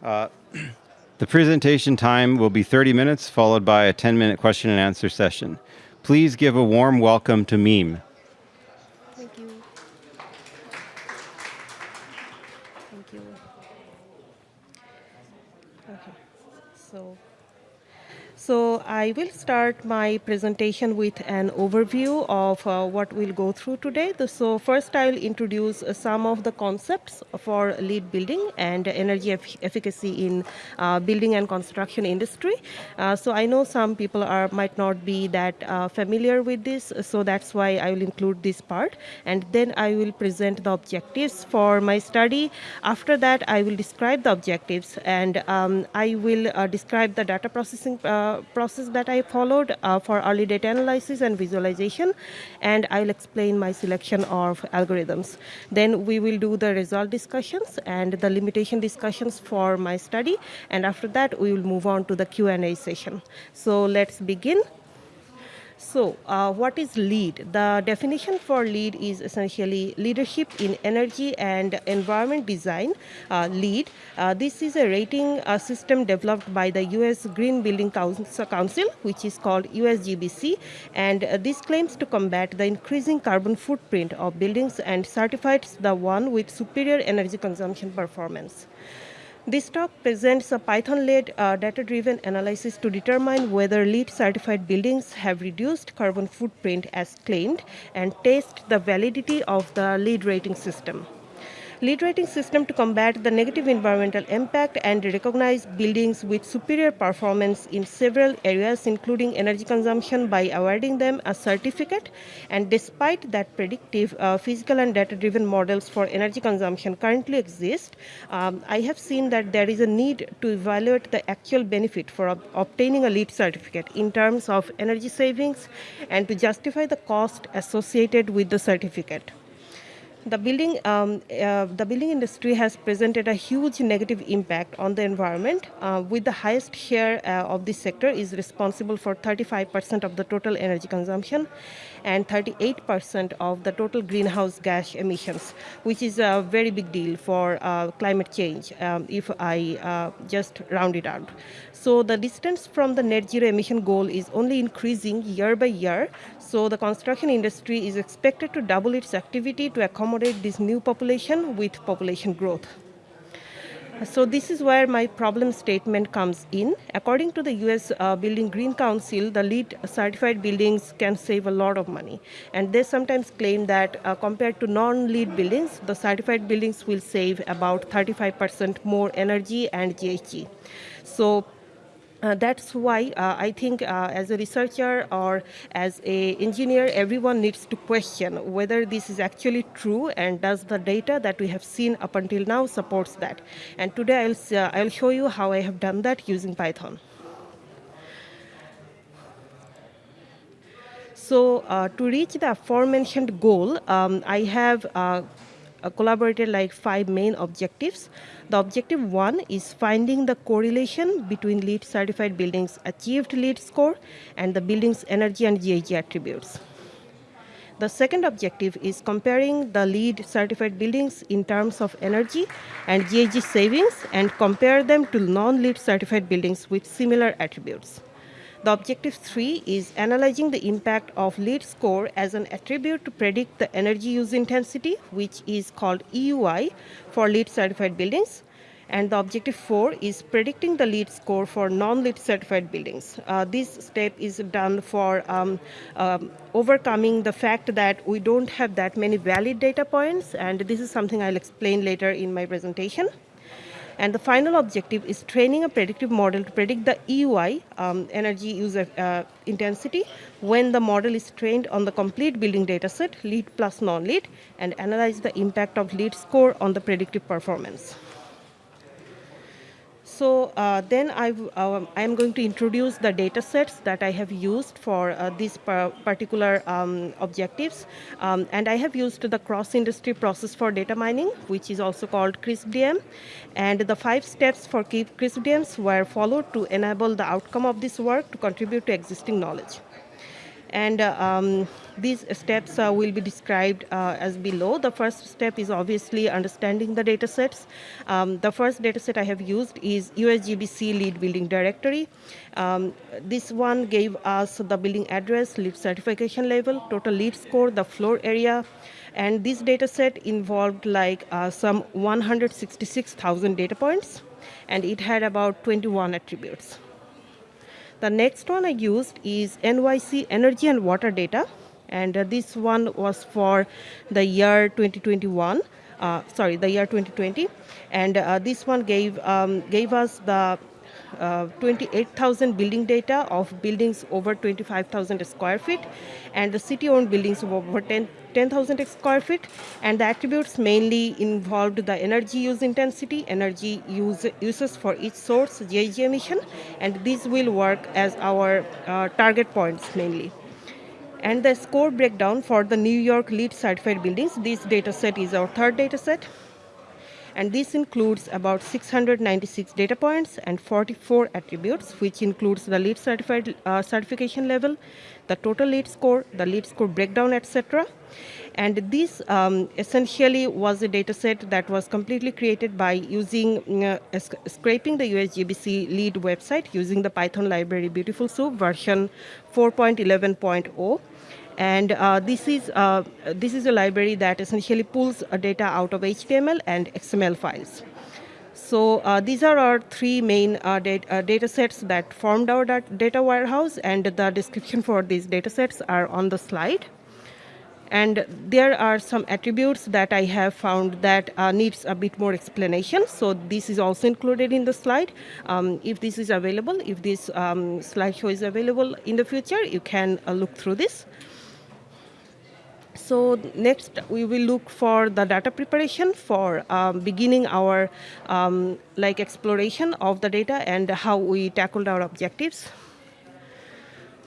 The presentation time will be 30 minutes, followed by a 10-minute question and answer session. Please give a warm welcome to Meme. Thank you. Thank you. Okay, so so I will start my presentation with an overview of uh, what we'll go through today. So first I'll introduce uh, some of the concepts for LEED building and energy efficacy in uh, building and construction industry. Uh, so I know some people are might not be that uh, familiar with this, so that's why I will include this part. And then I will present the objectives for my study. After that, I will describe the objectives and um, I will uh, describe the data processing process that I followed uh, for early data analysis and visualization, and I'll explain my selection of algorithms. Then we will do the result discussions and the limitation discussions for my study, and after that we will move on to the Q&A session. So let's begin. So uh, what is LEED? The definition for LEED is essentially leadership in energy and environment design, uh, LEED. Uh, this is a rating uh, system developed by the US Green Building Council, which is called USGBC, and uh, this claims to combat the increasing carbon footprint of buildings and certifies the one with superior energy consumption performance. This talk presents a Python-led uh, data-driven analysis to determine whether LEED certified buildings have reduced carbon footprint as claimed and test the validity of the LEED rating system. LEED rating system to combat the negative environmental impact and recognize buildings with superior performance in several areas, including energy consumption by awarding them a certificate. And despite that predictive uh, physical and data-driven models for energy consumption currently exist, um, I have seen that there is a need to evaluate the actual benefit for ob obtaining a LEED certificate in terms of energy savings and to justify the cost associated with the certificate the building, um, uh, the building industry has presented a huge negative impact on the environment, uh, with the highest share uh, of this sector is responsible for 35% of the total energy consumption and 38% of the total greenhouse gas emissions, which is a very big deal for uh, climate change um, if I uh, just round it out. So the distance from the net zero emission goal is only increasing year by year. So the construction industry is expected to double its activity to accommodate this new population with population growth. So this is where my problem statement comes in. According to the US uh, Building Green Council, the LEED certified buildings can save a lot of money. And they sometimes claim that uh, compared to non-LEED buildings, the certified buildings will save about 35% more energy and GHG. So uh, that's why uh, I think uh, as a researcher or as a engineer, everyone needs to question whether this is actually true and does the data that we have seen up until now supports that. And today I'll, uh, I'll show you how I have done that using Python. So uh, to reach the aforementioned goal, um, I have uh, collaborated like five main objectives. The objective one is finding the correlation between LEED certified buildings achieved LEED score and the building's energy and GHG attributes. The second objective is comparing the LEED certified buildings in terms of energy and GHG savings and compare them to non-LEED certified buildings with similar attributes. The objective three is analyzing the impact of LEED score as an attribute to predict the energy use intensity, which is called EUI for LEED certified buildings. And the objective four is predicting the LEED score for non-LEED certified buildings. Uh, this step is done for um, um, overcoming the fact that we don't have that many valid data points, and this is something I'll explain later in my presentation. And the final objective is training a predictive model to predict the EUI, um, energy user uh, intensity, when the model is trained on the complete building dataset, LEED plus non-LEED, and analyze the impact of LEED score on the predictive performance. So uh, then I, uh, am going to introduce the data sets that I have used for uh, these particular um, objectives. Um, and I have used the cross-industry process for data mining, which is also called CRISP-DM. And the five steps for CRISP-DMs were followed to enable the outcome of this work to contribute to existing knowledge. And uh, um, these steps uh, will be described uh, as below. The first step is obviously understanding the data sets. Um, the first data set I have used is USGBC LEED building directory. Um, this one gave us the building address, LEED certification level, total LEED score, the floor area, and this data set involved like uh, some 166,000 data points, and it had about 21 attributes. The next one I used is NYC energy and water data, and uh, this one was for the year 2021. Uh, sorry, the year 2020, and uh, this one gave um, gave us the uh, 28,000 building data of buildings over 25,000 square feet and the city-owned buildings of over 10,000 square feet and the attributes mainly involved the energy use intensity, energy use uses for each source, GHG emission and these will work as our uh, target points mainly. And the score breakdown for the New York LEED certified buildings, this data set is our third data set and this includes about 696 data points and 44 attributes, which includes the LEED certified uh, certification level, the total LEED score, the LEED score breakdown, etc. And this um, essentially was a data set that was completely created by using uh, scraping the USGBC LEED website using the Python library Beautiful Soup version 4.11.0 and uh, this is uh, this is a library that essentially pulls data out of HTML and XML files. So uh, these are our three main uh, data, uh, data, sets that formed our data warehouse, and the description for these data sets are on the slide. And there are some attributes that I have found that uh, needs a bit more explanation. So this is also included in the slide. Um, if this is available, if this um, slideshow is available in the future, you can look through this. So next we will look for the data preparation for um, beginning our um, like exploration of the data and how we tackled our objectives.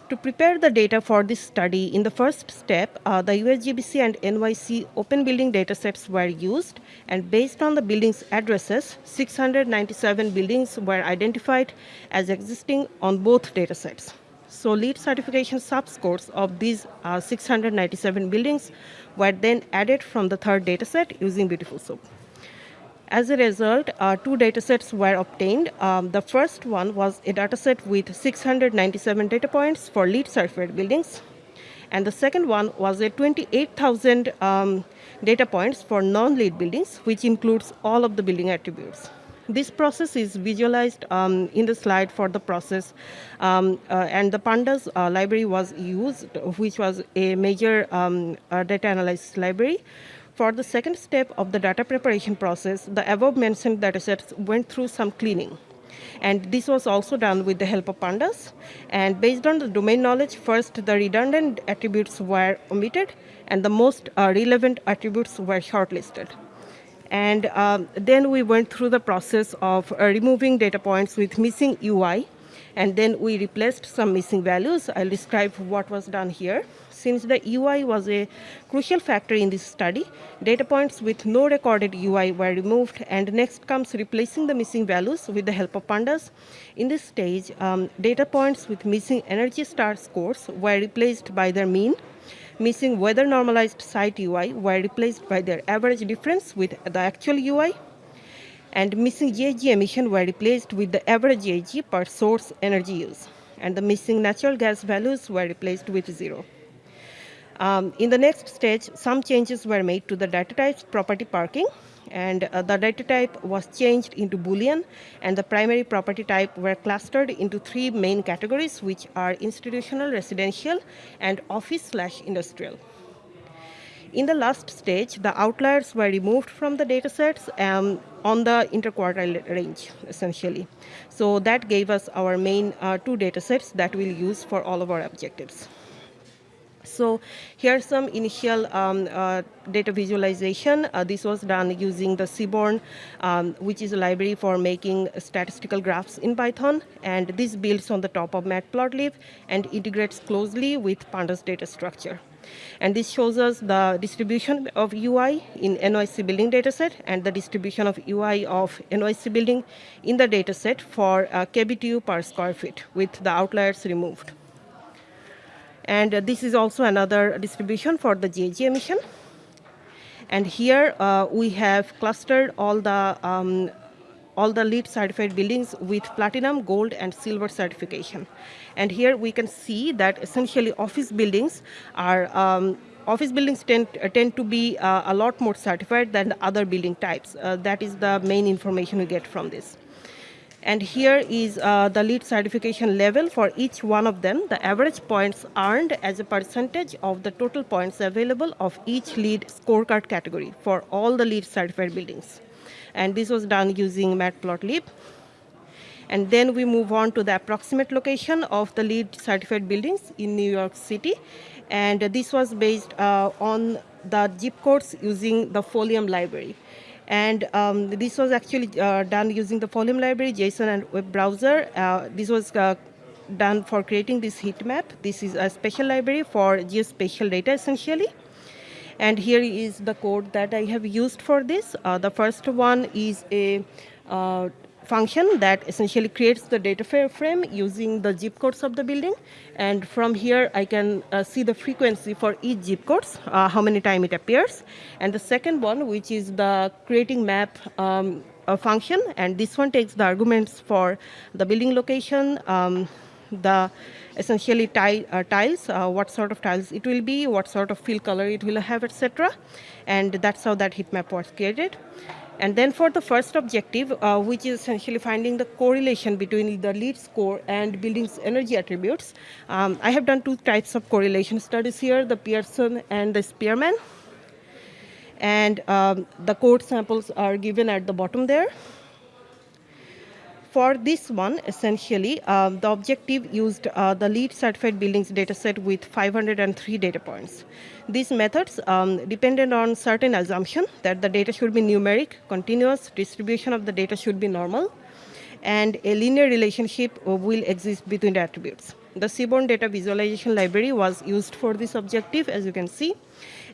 To prepare the data for this study, in the first step, uh, the USGBC and NYC open building datasets were used, and based on the buildings' addresses, 697 buildings were identified as existing on both datasets. So LEED certification subscores of these uh, 697 buildings were then added from the third dataset using Beautiful Soup. As a result, uh, two datasets were obtained. Um, the first one was a dataset with 697 data points for LEED certified buildings. And the second one was a 28,000 um, data points for non-LEED buildings, which includes all of the building attributes. This process is visualized um, in the slide for the process, um, uh, and the pandas uh, library was used, which was a major um, uh, data analysis library. For the second step of the data preparation process, the above mentioned datasets went through some cleaning. And this was also done with the help of pandas. And based on the domain knowledge, first the redundant attributes were omitted, and the most uh, relevant attributes were shortlisted. And um, then we went through the process of uh, removing data points with missing UI. And then we replaced some missing values. I'll describe what was done here. Since the UI was a crucial factor in this study, data points with no recorded UI were removed, and next comes replacing the missing values with the help of pandas. In this stage, um, data points with missing energy star scores were replaced by their mean, missing weather normalized site UI were replaced by their average difference with the actual UI, and missing GHG emission were replaced with the average GHG per source energy use, and the missing natural gas values were replaced with zero. Um, in the next stage, some changes were made to the data types property parking, and uh, the data type was changed into Boolean, and the primary property type were clustered into three main categories, which are institutional, residential, and office slash industrial. In the last stage, the outliers were removed from the datasets um, on the interquartile range, essentially. So that gave us our main uh, two datasets that we'll use for all of our objectives. So here's some initial um, uh, data visualization. Uh, this was done using the Seaborn, um, which is a library for making statistical graphs in Python. And this builds on the top of Matplotlib and integrates closely with Pandas data structure. And this shows us the distribution of UI in NYC building dataset and the distribution of UI of NYC building in the dataset for uh, KBTU per square feet with the outliers removed. And this is also another distribution for the GHG emission. And here uh, we have clustered all the um, all the LEED certified buildings with platinum, gold, and silver certification. And here we can see that essentially office buildings are um, office buildings tend, tend to be uh, a lot more certified than the other building types. Uh, that is the main information we get from this. And here is uh, the LEED certification level for each one of them, the average points earned as a percentage of the total points available of each LEED scorecard category for all the LEED certified buildings. And this was done using Matplotlib. And then we move on to the approximate location of the LEED certified buildings in New York City. And this was based uh, on the zip codes using the Folium library. And um, this was actually uh, done using the Folium library, JSON and web browser. Uh, this was uh, done for creating this heat map. This is a special library for geospatial data essentially. And here is the code that I have used for this. Uh, the first one is a uh, function that essentially creates the data frame using the zip codes of the building. And from here, I can uh, see the frequency for each zip codes, uh, how many time it appears. And the second one, which is the creating map um, function, and this one takes the arguments for the building location, um, the essentially tile, uh, tiles, uh, what sort of tiles it will be, what sort of fill color it will have, etc. And that's how that heat map was created. And then for the first objective, uh, which is essentially finding the correlation between the LEED score and building's energy attributes, um, I have done two types of correlation studies here, the Pearson and the Spearman. And um, the code samples are given at the bottom there. For this one, essentially, um, the objective used uh, the LEED certified buildings dataset with 503 data points. These methods um, depended on certain assumption that the data should be numeric, continuous, distribution of the data should be normal, and a linear relationship will exist between the attributes. The Seaborn Data Visualization Library was used for this objective, as you can see.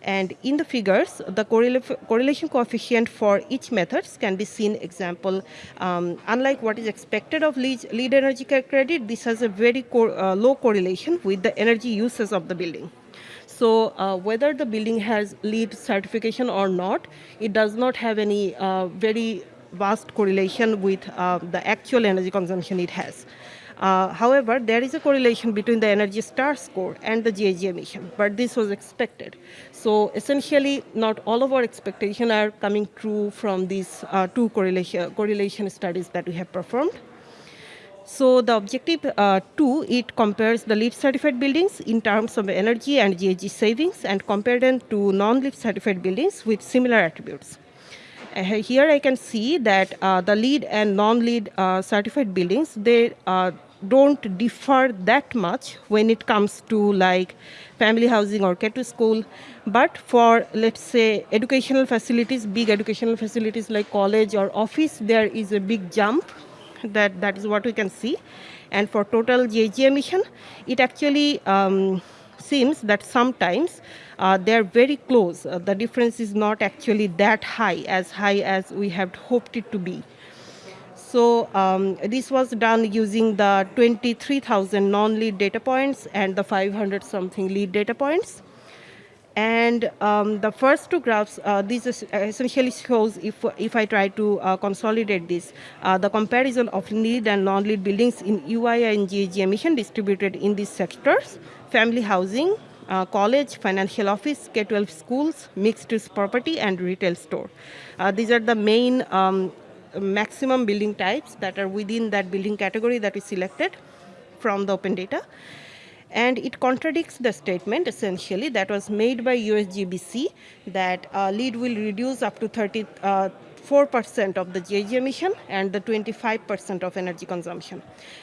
And in the figures, the correlation coefficient for each methods can be seen example. Um, unlike what is expected of LEED energy credit, this has a very co uh, low correlation with the energy uses of the building. So uh, whether the building has LEED certification or not, it does not have any uh, very vast correlation with uh, the actual energy consumption it has. Uh, however, there is a correlation between the Energy Star score and the GHG emission, but this was expected. So essentially, not all of our expectations are coming true from these uh, two correlation, correlation studies that we have performed. So the objective uh, two, it compares the LEED certified buildings in terms of energy and GHG savings and compare them to non-LEED certified buildings with similar attributes. Uh, here I can see that uh, the LEED and non-LEED uh, certified buildings, they uh, don't differ that much when it comes to like family housing or K to school. But for, let's say, educational facilities, big educational facilities like college or office, there is a big jump. That, that is what we can see. And for total GHG emission, it actually um, seems that sometimes uh, they're very close. Uh, the difference is not actually that high, as high as we have hoped it to be. So um, this was done using the 23,000 non-LEED data points and the 500 something LEED data points. And um, the first two graphs, uh, this essentially shows if, if I try to uh, consolidate this, uh, the comparison of LEED and non-LEED buildings in UI and GHG emission distributed in these sectors, family housing, uh, college, financial office, K-12 schools, mixed-use property, and retail store. Uh, these are the main um, maximum building types that are within that building category that is selected from the open data. And it contradicts the statement essentially that was made by USGBC that uh, LEED will reduce up to 34% uh, of the GHG emission and the 25% of energy consumption.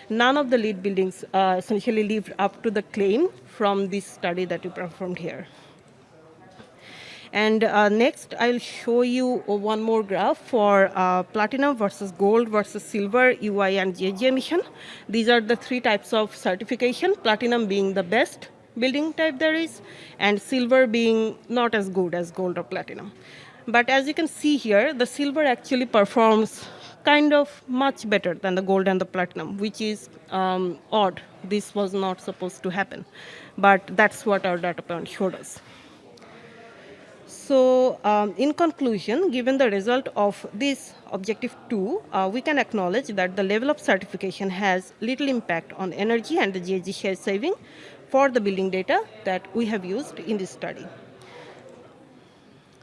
None of the LEED buildings uh, essentially lived up to the claim from this study that we performed here. And uh, next, I'll show you one more graph for uh, platinum versus gold versus silver, UI, and GHG emission. These are the three types of certification, platinum being the best building type there is, and silver being not as good as gold or platinum. But as you can see here, the silver actually performs kind of much better than the gold and the platinum, which is um, odd. This was not supposed to happen, but that's what our data point showed us. So, um, in conclusion, given the result of this objective 2, uh, we can acknowledge that the level of certification has little impact on energy and the GHG share saving for the building data that we have used in this study.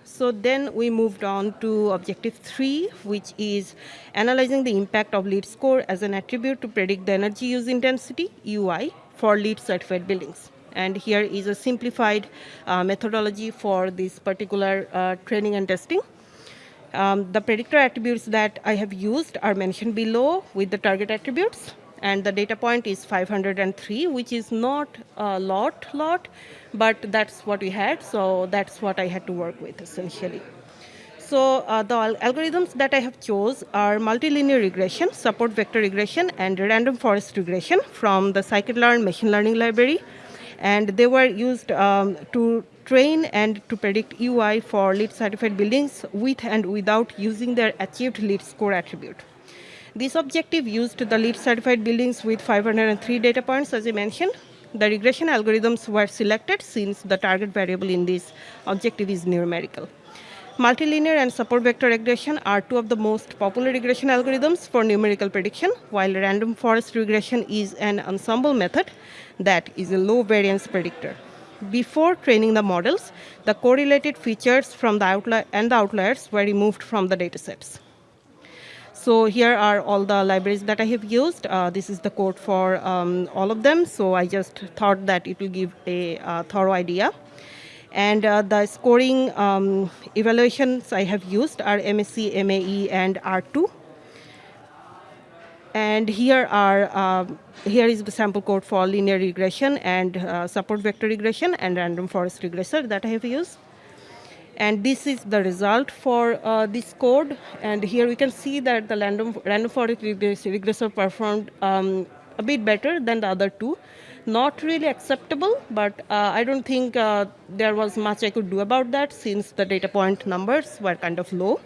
So then we moved on to objective three, which is analyzing the impact of LEED score as an attribute to predict the energy use intensity, UI, for LEED certified buildings. And here is a simplified uh, methodology for this particular uh, training and testing. Um, the predictor attributes that I have used are mentioned below with the target attributes. And the data point is 503 which is not a lot lot but that's what we had. So that's what i had to work with essentially. So uh, the al algorithms that i have chose are multilinear regression support vector regression and random forest regression from the scikit-learn machine learning library and they were used um, to train and to predict UI for LEED certified buildings with and without using their achieved LEED score attribute. This objective used the LEED certified buildings with 503 data points, as I mentioned. The regression algorithms were selected since the target variable in this objective is numerical. Multilinear and support vector regression are two of the most popular regression algorithms for numerical prediction, while random forest regression is an ensemble method that is a low variance predictor. Before training the models, the correlated features from the outlier and the outliers were removed from the datasets. So here are all the libraries that I have used. Uh, this is the code for um, all of them. So I just thought that it will give a uh, thorough idea. And uh, the scoring um, evaluations I have used are MSE, MAE, and R2. And here are um, here is the sample code for linear regression and uh, support vector regression and random forest regressor that I have used and this is the result for uh, this code. And here we can see that the random, random forest regressor performed um, a bit better than the other two. Not really acceptable, but uh, I don't think uh, there was much I could do about that since the data point numbers were kind of low.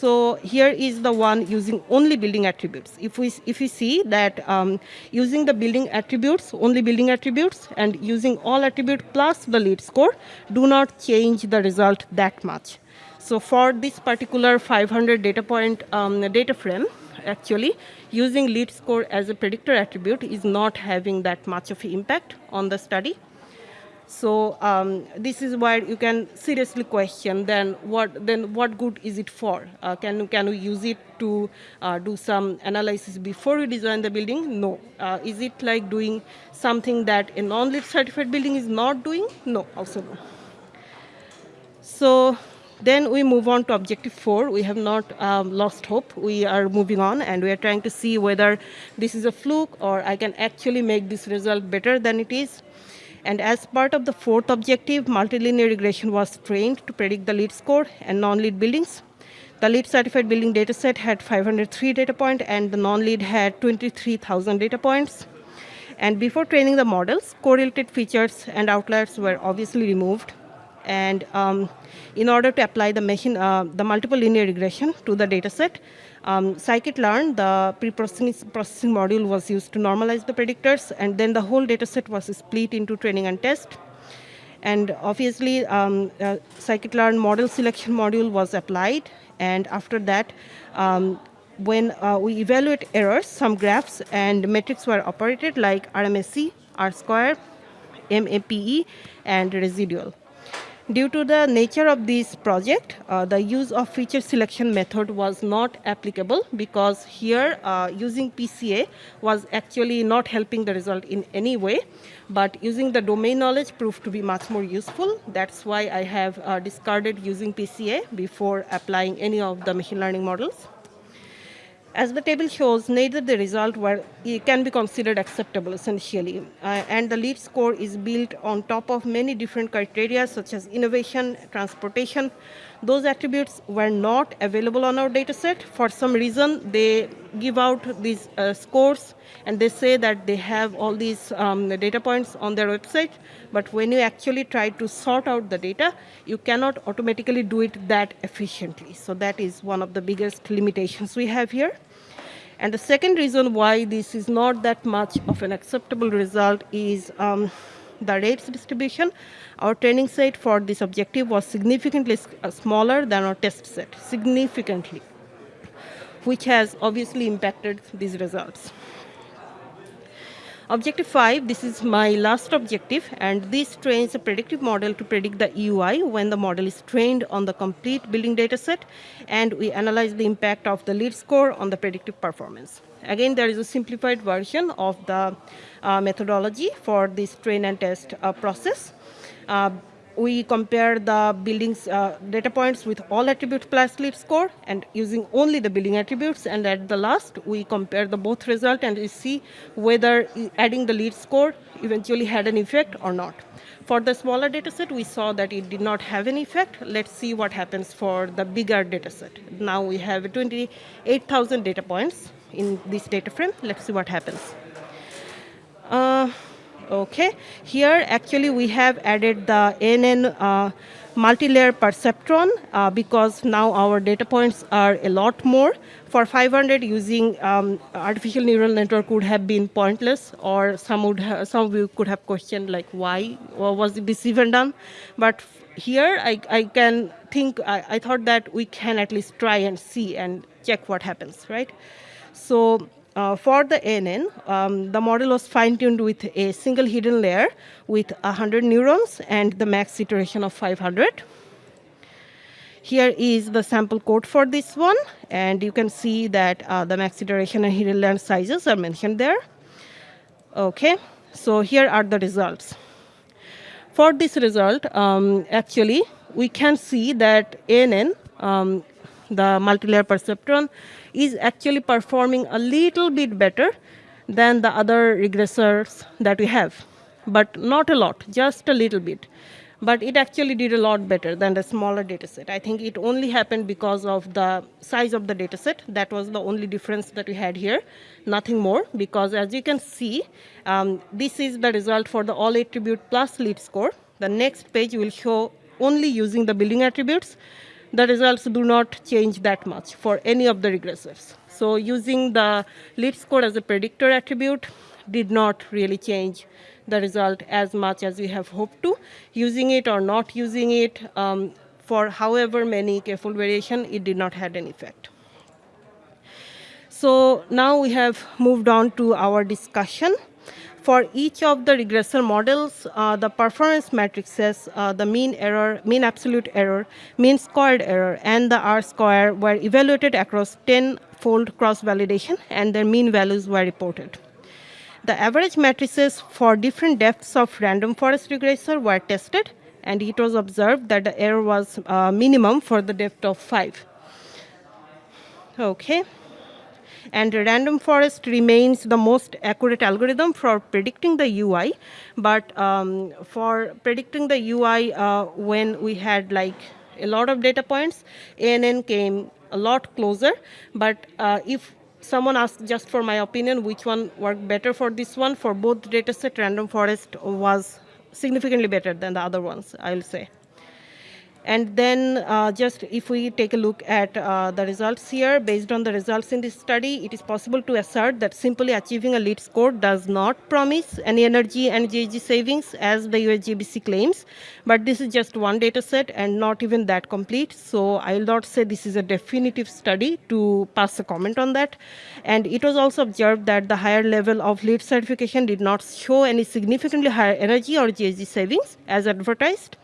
So here is the one using only building attributes. If we, if we see that um, using the building attributes, only building attributes, and using all attribute plus the LEED score, do not change the result that much. So for this particular 500 data point um, data frame, actually, using LEED score as a predictor attribute is not having that much of impact on the study. So um, this is where you can seriously question then what then what good is it for? Uh, can can we use it to uh, do some analysis before we design the building? No. Uh, is it like doing something that a non-LEED certified building is not doing? No, also no. So then we move on to objective four. We have not um, lost hope. We are moving on and we are trying to see whether this is a fluke or I can actually make this result better than it is. And as part of the fourth objective, multilinear regression was trained to predict the LEED score and non-LEED buildings. The LEED certified building dataset had 503 data points and the non-LEED had 23,000 data points. And before training the models, correlated features and outliers were obviously removed. And um, in order to apply the, machine, uh, the multiple linear regression to the dataset, um, scikit-learn, the pre-processing module was used to normalize the predictors, and then the whole dataset was split into training and test. And obviously, um, uh, scikit-learn model selection module was applied, and after that, um, when uh, we evaluate errors, some graphs and metrics were operated like RMSE, R-square, MAPE, and residual. Due to the nature of this project, uh, the use of feature selection method was not applicable because here uh, using PCA was actually not helping the result in any way, but using the domain knowledge proved to be much more useful. That's why I have uh, discarded using PCA before applying any of the machine learning models. As the table shows, neither the result were, can be considered acceptable essentially. Uh, and the LEED score is built on top of many different criteria such as innovation, transportation, Those attributes were not available on our data set. For some reason, they give out these uh, scores and they say that they have all these um, data points on their website, but when you actually try to sort out the data, you cannot automatically do it that efficiently. So that is one of the biggest limitations we have here. And the second reason why this is not that much of an acceptable result is um, the rates distribution. Our training set for this objective was significantly uh, smaller than our test set, significantly, which has obviously impacted these results. Objective 5, this is my last objective, and this trains a predictive model to predict the EUI when the model is trained on the complete building data set, and we analyze the impact of the LEED score on the predictive performance. Again, there is a simplified version of the uh, methodology for this train and test uh, process. Uh, we compare the building's uh, data points with all attributes plus LEED score and using only the building attributes and at the last we compare the both result and we see whether adding the LEED score eventually had an effect or not. For the smaller data set we saw that it did not have an effect. Let's see what happens for the bigger data set. Now we have 28,000 data points in this data frame. Let's see what happens. Uh, Okay, here actually we have added the NN uh, multi-layer perceptron uh, because now our data points are a lot more. For 500, using um, artificial neural network would have been pointless, or some would some of you could have questioned like why or was this even done. But here I, I can think I, I thought that we can at least try and see and check what happens, right? So uh, for the ANN, um, the model was fine-tuned with a single hidden layer with 100 neurons and the max iteration of 500. Here is the sample code for this one, and you can see that uh, the max iteration and hidden layer sizes are mentioned there. Okay, so here are the results. For this result, um, actually, we can see that ANN, um, the multilayer perceptron, is actually performing a little bit better than the other regressors that we have, but not a lot, just a little bit. But it actually did a lot better than the smaller data set. I think it only happened because of the size of the data set. That was the only difference that we had here, nothing more, because as you can see, um, this is the result for the all attribute plus LEED score. The next page will show only using the building attributes the results do not change that much for any of the regressors. So using the LEED score as a predictor attribute did not really change the result as much as we have hoped to. Using it or not using it um, for however many k-fold variation, it did not have an effect. So now we have moved on to our discussion for each of the regressor models, uh, the performance matrices, uh, the mean error, mean absolute error, mean squared error, and the R square were evaluated across 10-fold cross-validation, and their mean values were reported. The average matrices for different depths of random forest regressor were tested, and it was observed that the error was uh, minimum for the depth of 5. Okay and random forest remains the most accurate algorithm for predicting the UI. But um, for predicting the UI, uh, when we had like a lot of data points, ANN came a lot closer. But uh, if someone asked just for my opinion, which one worked better for this one, for both dataset, random forest was significantly better than the other ones, I'll say. And then uh, just if we take a look at uh, the results here, based on the results in this study, it is possible to assert that simply achieving a LEED score does not promise any energy and GHG savings as the USGBC claims. But this is just one data set and not even that complete. So I will not say this is a definitive study to pass a comment on that. And it was also observed that the higher level of LEED certification did not show any significantly higher energy or GHG savings as advertised.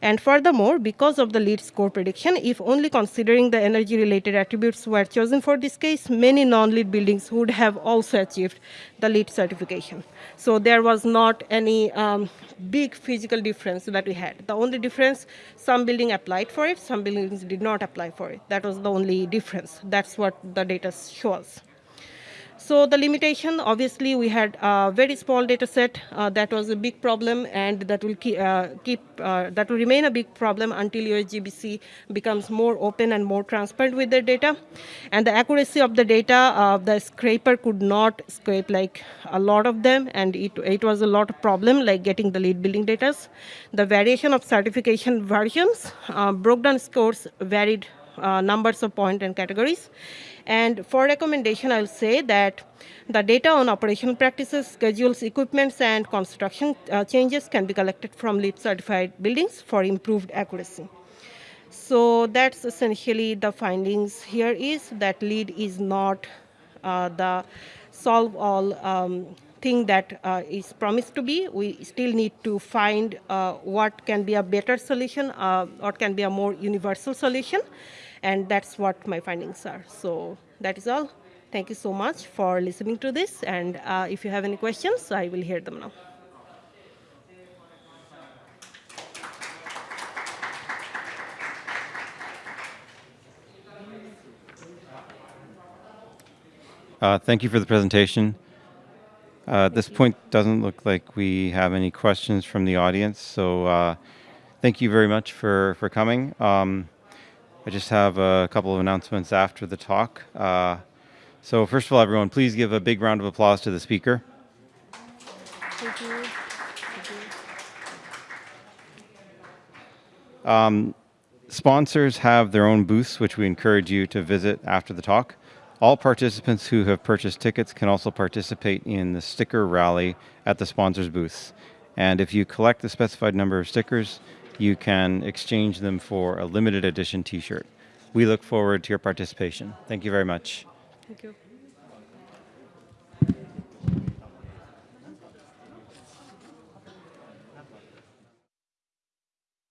And furthermore, because of the LEED score prediction, if only considering the energy-related attributes were chosen for this case, many non-LEED buildings would have also achieved the LEED certification. So there was not any um, big physical difference that we had. The only difference, some building applied for it, some buildings did not apply for it. That was the only difference. That's what the data shows. So the limitation, obviously, we had a very small data set. Uh, that was a big problem, and that will keep, uh, keep uh, that will remain a big problem until USGBC becomes more open and more transparent with their data. And the accuracy of the data, uh, the scraper could not scrape like a lot of them, and it, it was a lot of problem like getting the LEED building data. The variation of certification versions, uh, broke down scores varied uh, numbers of point and categories. And for recommendation, I'll say that the data on operational practices, schedules, equipments, and construction uh, changes can be collected from LEED certified buildings for improved accuracy. So that's essentially the findings here is that LEED is not uh, the solve all um, thing that uh, is promised to be. We still need to find uh, what can be a better solution, uh, what can be a more universal solution, and that's what my findings are. So that is all. Thank you so much for listening to this, and uh, if you have any questions, I will hear them now. Uh, thank you for the presentation. Uh, at this point, doesn't look like we have any questions from the audience. So uh, thank you very much for, for coming. Um, I just have a couple of announcements after the talk. Uh, so first of all, everyone, please give a big round of applause to the speaker. Thank you. Um, sponsors have their own booths, which we encourage you to visit after the talk. All participants who have purchased tickets can also participate in the sticker rally at the sponsors booths. And if you collect the specified number of stickers, you can exchange them for a limited edition t-shirt. We look forward to your participation. Thank you very much. Thank you.